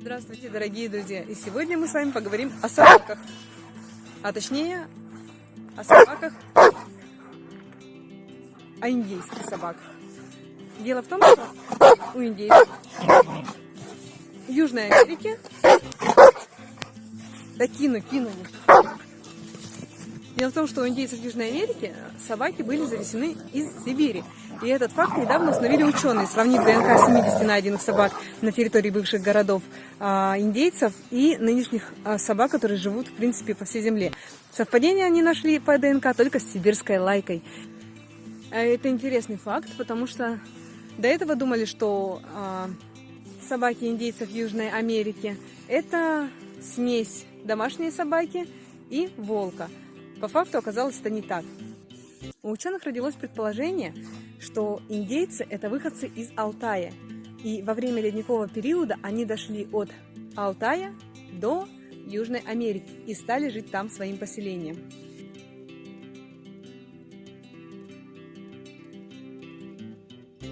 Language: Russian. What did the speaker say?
Здравствуйте, дорогие друзья! И сегодня мы с вами поговорим о собаках. А точнее, о собаках, о индейских собаках. Дело в том, что у индейцев в Южной Америке... Да кину, кину. Дело в том, что у индейцев Южной Америки собаки были завезены из Сибири. И этот факт недавно установили ученые, сравнив ДНК 70 найденных собак на территории бывших городов а, индейцев и нынешних а, собак, которые живут, в принципе, по всей земле. Совпадение они нашли по ДНК только с сибирской лайкой. А это интересный факт, потому что до этого думали, что собаки индейцев Южной Америки это смесь домашней собаки и волка. По факту оказалось это не так. У ученых родилось предположение, что индейцы – это выходцы из Алтая. И во время ледникового периода они дошли от Алтая до Южной Америки и стали жить там своим поселением.